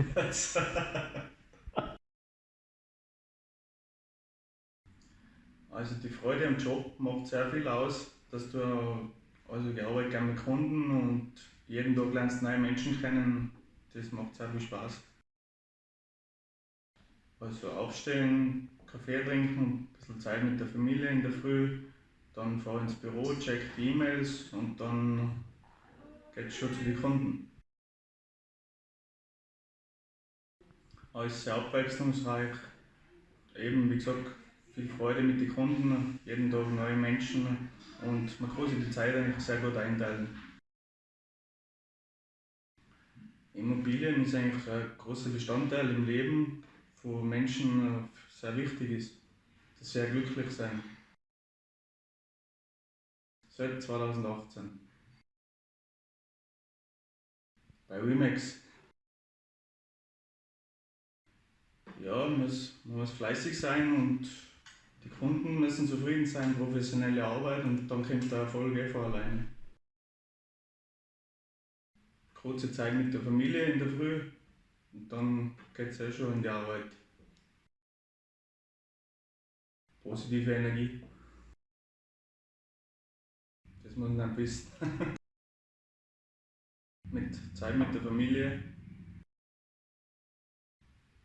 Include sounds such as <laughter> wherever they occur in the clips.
<laughs> Also die Freude am Job macht sehr viel aus, dass du also ich arbeite gerne mit Kunden und jeden Tag lernst neue Menschen kennen. Das macht sehr viel Spaß. Also aufstehen, Kaffee trinken, ein bisschen Zeit mit der Familie in der Früh, dann fahre ins Büro, check die E-Mails und dann geht es schon zu den Kunden. Alles sehr abwechslungsreich. Eben, wie gesagt, viel Freude mit den Kunden, jeden Tag neue Menschen und man kann sich die Zeit eigentlich sehr gut einteilen. Immobilien ist eigentlich ein großer Bestandteil im Leben von Menschen, sehr wichtig ist, dass sie glücklich sein. Seit 2018. Bei Remax. Ja, man muss, man muss fleißig sein und die Kunden müssen zufrieden sein, professionelle Arbeit und dann kommt der Erfolg von alleine. Kurze Zeit mit der Familie in der Früh und dann geht es eh schon in die Arbeit. Positive Energie. Das muss man wissen. <laughs> mit Zeit mit der Familie.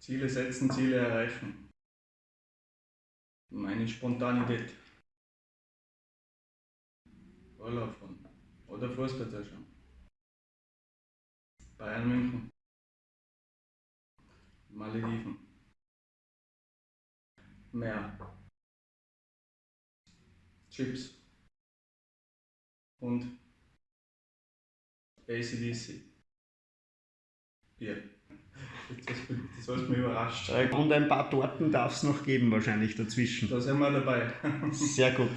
Ziele setzen, Ziele erreichen meine Spontanität. Urlaub fahren. Oder Fußballzeichen. Bayern München. Malediven. Meer. Chips. Und ACDC. Bier. Das, hat mich überrascht. Und ein paar Torten darf es noch geben, wahrscheinlich dazwischen. Da sind wir dabei. Sehr gut.